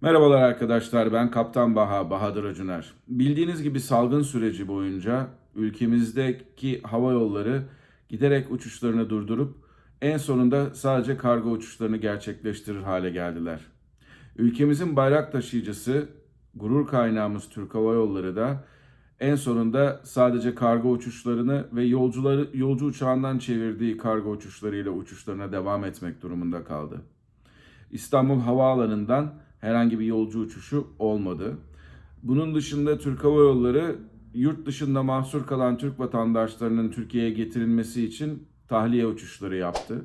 Merhabalar arkadaşlar ben Kaptan Baha Bahadır Acuner. Bildiğiniz gibi salgın süreci boyunca ülkemizdeki hava yolları giderek uçuşlarını durdurup en sonunda sadece kargo uçuşlarını gerçekleştirir hale geldiler. Ülkemizin bayrak taşıyıcısı, gurur kaynağımız Türk Hava Yolları da en sonunda sadece kargo uçuşlarını ve yolcuları yolcu uçağından çevirdiği kargo uçuşlarıyla uçuşlarına devam etmek durumunda kaldı. İstanbul Havaalanı'ndan herhangi bir yolcu uçuşu olmadı. Bunun dışında Türk Hava Yolları yurt dışında mahsur kalan Türk vatandaşlarının Türkiye'ye getirilmesi için tahliye uçuşları yaptı.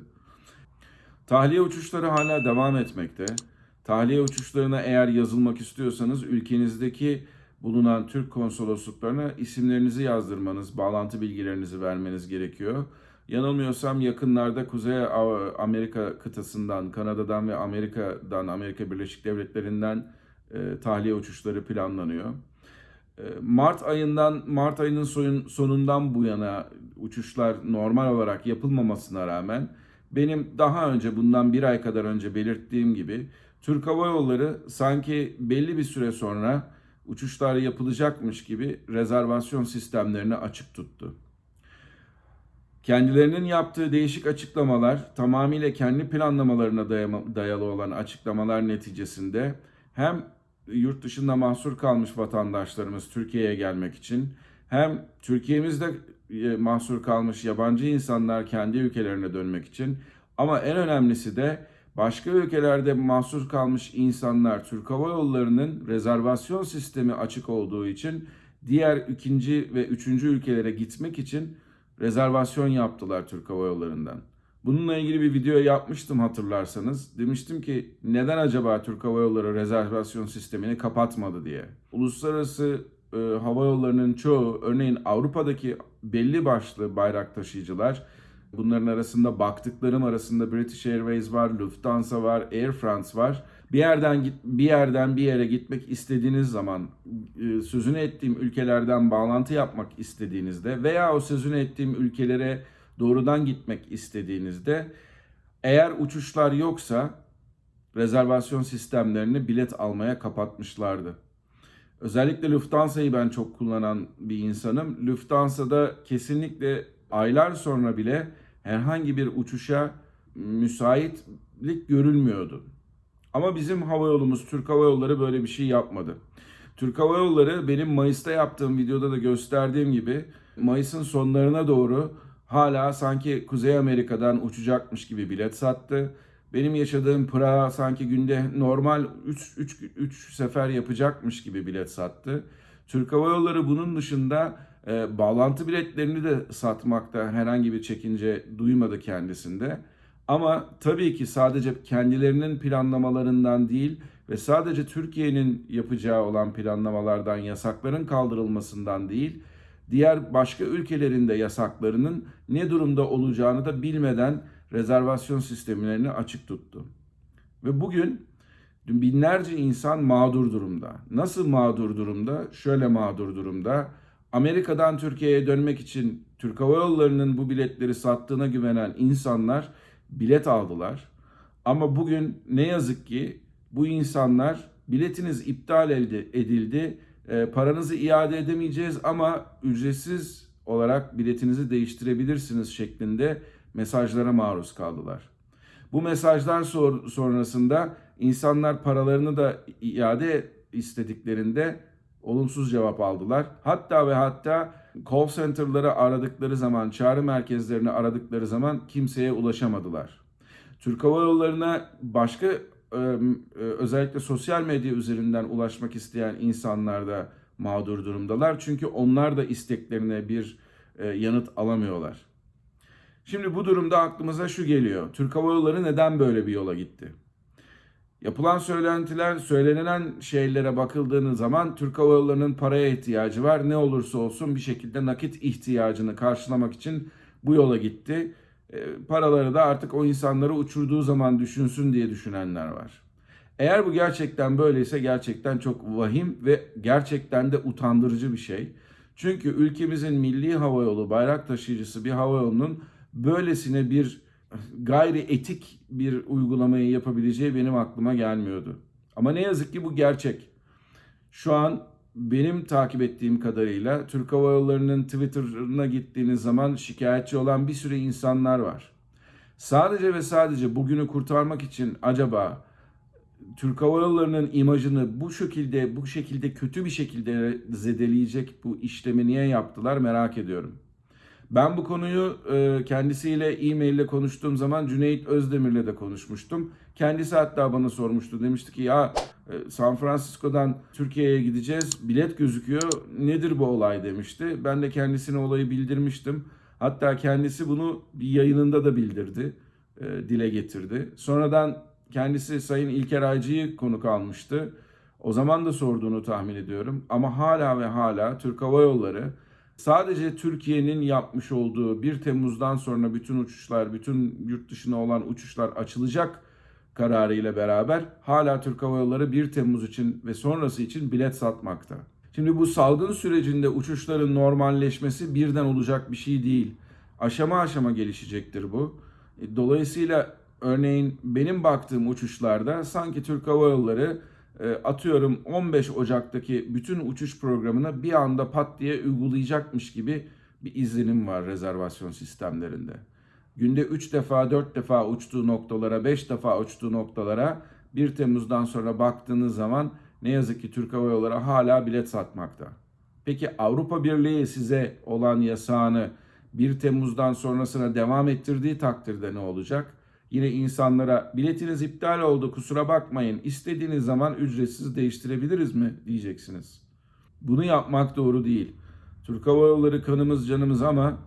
Tahliye uçuşları hala devam etmekte. Tahliye uçuşlarına eğer yazılmak istiyorsanız ülkenizdeki bulunan Türk konsolosluklarına isimlerinizi yazdırmanız, bağlantı bilgilerinizi vermeniz gerekiyor. Yanılmıyorsam yakınlarda Kuzey Amerika kıtasından, Kanada'dan ve Amerika'dan, Amerika Birleşik Devletleri'nden e, tahliye uçuşları planlanıyor. E, Mart ayından Mart ayının soyun, sonundan bu yana uçuşlar normal olarak yapılmamasına rağmen benim daha önce bundan bir ay kadar önce belirttiğim gibi Türk Hava Yolları sanki belli bir süre sonra uçuşlar yapılacakmış gibi rezervasyon sistemlerini açık tuttu. Kendilerinin yaptığı değişik açıklamalar tamamıyla kendi planlamalarına dayalı olan açıklamalar neticesinde hem yurt dışında mahsur kalmış vatandaşlarımız Türkiye'ye gelmek için hem Türkiye'mizde e, mahsur kalmış yabancı insanlar kendi ülkelerine dönmek için ama en önemlisi de başka ülkelerde mahsur kalmış insanlar Türk Hava Yolları'nın rezervasyon sistemi açık olduğu için diğer ikinci ve üçüncü ülkelere gitmek için rezervasyon yaptılar Türk Hava Yolları'ndan. Bununla ilgili bir video yapmıştım hatırlarsanız. Demiştim ki neden acaba Türk Hava Yolları rezervasyon sistemini kapatmadı diye. Uluslararası e, hava yollarının çoğu örneğin Avrupa'daki belli başlı bayrak taşıyıcılar bunların arasında baktıklarım arasında British Airways var, Lufthansa var, Air France var. Bir yerden bir yerden bir yere gitmek istediğiniz zaman e, sözünü ettiğim ülkelerden bağlantı yapmak istediğinizde veya o sözünü ettiğim ülkelere doğrudan gitmek istediğinizde eğer uçuşlar yoksa rezervasyon sistemlerini bilet almaya kapatmışlardı. Özellikle Lufthansa'yı ben çok kullanan bir insanım. Lufthansa'da kesinlikle aylar sonra bile herhangi bir uçuşa müsaitlik görülmüyordu. Ama bizim hava yolumuz Türk Hava Yolları böyle bir şey yapmadı. Türk Hava Yolları benim Mayıs'ta yaptığım videoda da gösterdiğim gibi Mayıs'ın sonlarına doğru hala sanki Kuzey Amerika'dan uçacakmış gibi bilet sattı. Benim yaşadığım Prag sanki günde normal 3 3 3 sefer yapacakmış gibi bilet sattı. Türk Hava Yolları bunun dışında e, bağlantı biletlerini de satmakta herhangi bir çekince duymadı kendisinde. Ama tabii ki sadece kendilerinin planlamalarından değil ve sadece Türkiye'nin yapacağı olan planlamalardan, yasakların kaldırılmasından değil, diğer başka ülkelerin de yasaklarının ne durumda olacağını da bilmeden rezervasyon sistemlerini açık tuttu. Ve bugün binlerce insan mağdur durumda. Nasıl mağdur durumda? Şöyle mağdur durumda. Amerika'dan Türkiye'ye dönmek için Türk Hava Yolları'nın bu biletleri sattığına güvenen insanlar bilet aldılar. Ama bugün ne yazık ki bu insanlar biletiniz iptal edildi, e, paranızı iade edemeyeceğiz ama ücretsiz olarak biletinizi değiştirebilirsiniz şeklinde mesajlara maruz kaldılar. Bu mesajlar sonrasında insanlar paralarını da iade istediklerinde olumsuz cevap aldılar. Hatta ve hatta call center'ları aradıkları zaman, çağrı merkezlerini aradıkları zaman kimseye ulaşamadılar. Türk Hava Yolları'na başka özellikle sosyal medya üzerinden ulaşmak isteyen insanlar da mağdur durumdalar. Çünkü onlar da isteklerine bir yanıt alamıyorlar. Şimdi bu durumda aklımıza şu geliyor. Türk Hava Yolları neden böyle bir yola gitti? Yapılan söylentiler, söylenen şeylere bakıldığınız zaman Türk Hava Yolları'nın paraya ihtiyacı var. Ne olursa olsun bir şekilde nakit ihtiyacını karşılamak için bu yola gitti. E, paraları da artık o insanları uçurduğu zaman düşünsün diye düşünenler var. Eğer bu gerçekten böyleyse gerçekten çok vahim ve gerçekten de utandırıcı bir şey. Çünkü ülkemizin milli hava yolu bayrak taşıyıcısı bir hava yolunun böylesine bir gayri etik bir uygulamayı yapabileceği benim aklıma gelmiyordu. Ama ne yazık ki bu gerçek. Şu an benim takip ettiğim kadarıyla Türk Hava Yolları'nın Twitter'ına gittiğiniz zaman şikayetçi olan bir sürü insanlar var. Sadece ve sadece bugünü kurtarmak için acaba Türk Hava Yolları'nın imajını bu şekilde bu şekilde kötü bir şekilde zedeleyecek bu işlemi niye yaptılar merak ediyorum. Ben bu konuyu e, kendisiyle e-mail ile konuştuğum zaman Cüneyt Özdemir'le de konuşmuştum. Kendisi hatta bana sormuştu. Demişti ki ya e, San Francisco'dan Türkiye'ye gideceğiz. Bilet gözüküyor. Nedir bu olay demişti. Ben de kendisine olayı bildirmiştim. Hatta kendisi bunu bir yayınında da bildirdi. e, dile getirdi. Sonradan kendisi Sayın İlker Aycı'yı konuk almıştı. O zaman da sorduğunu tahmin ediyorum. Ama hala ve hala Türk Hava Yolları sadece Türkiye'nin yapmış olduğu 1 Temmuz'dan sonra bütün uçuşlar, bütün yurt dışına olan uçuşlar açılacak kararıyla beraber hala Türk Hava Yolları 1 Temmuz için ve sonrası için bilet satmakta. Şimdi bu salgın sürecinde uçuşların normalleşmesi birden olacak bir şey değil. Aşama aşama gelişecektir bu. Dolayısıyla örneğin benim baktığım uçuşlarda sanki Türk Hava Yolları atıyorum 15 Ocak'taki bütün uçuş programını bir anda pat diye uygulayacakmış gibi bir izlenim var rezervasyon sistemlerinde. Günde 3 defa 4 defa uçtuğu noktalara 5 defa uçtuğu noktalara 1 Temmuz'dan sonra baktığınız zaman ne yazık ki Türk Hava Yolları hala bilet satmakta. Peki Avrupa Birliği size olan yasağını 1 Temmuz'dan sonrasına devam ettirdiği takdirde ne olacak? Yine insanlara biletiniz iptal oldu kusura bakmayın istediğiniz zaman ücretsiz değiştirebiliriz mi diyeceksiniz. Bunu yapmak doğru değil. Türk Hava Yolları kanımız canımız ama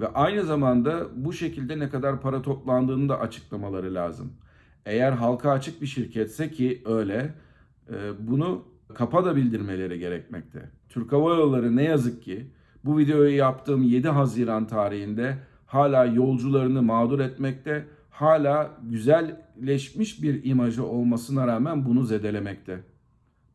ve aynı zamanda bu şekilde ne kadar para toplandığını da açıklamaları lazım. Eğer halka açık bir şirketse ki öyle e, bunu kapa da bildirmeleri gerekmekte. Türk Hava Yolları ne yazık ki bu videoyu yaptığım 7 Haziran tarihinde hala yolcularını mağdur etmekte, hala güzelleşmiş bir imajı olmasına rağmen bunu zedelemekte.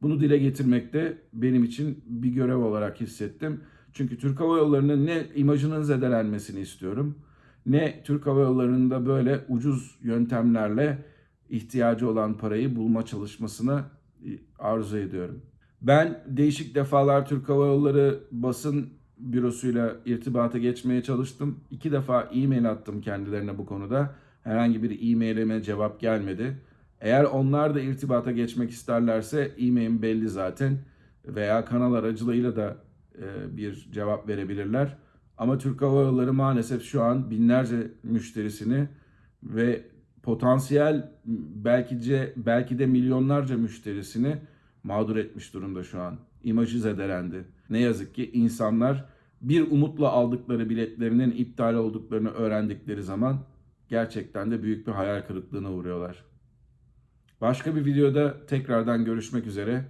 Bunu dile getirmekte benim için bir görev olarak hissettim. Çünkü Türk Hava Yolları'nın ne imajının zedelenmesini istiyorum, ne Türk Hava Yolları'nın da böyle ucuz yöntemlerle ihtiyacı olan parayı bulma çalışmasını e, arzu ediyorum. Ben değişik defalar Türk Hava Yolları basın bürosuyla irtibata geçmeye çalıştım. İki defa e-mail attım kendilerine bu konuda. Herhangi bir e-mailime cevap gelmedi. Eğer onlar da irtibata geçmek isterlerse e-mailim belli zaten veya kanal aracılığıyla da e, bir cevap verebilirler. Ama Türk Hava Yolları maalesef şu an binlerce müşterisini ve potansiyel belki de, belki de milyonlarca müşterisini mağdur etmiş durumda şu an. İmajı zedelendi. Ne yazık ki insanlar bir umutla aldıkları biletlerinin iptal olduklarını öğrendikleri zaman gerçekten de büyük bir hayal kırıklığına uğruyorlar. Başka bir videoda tekrardan görüşmek üzere.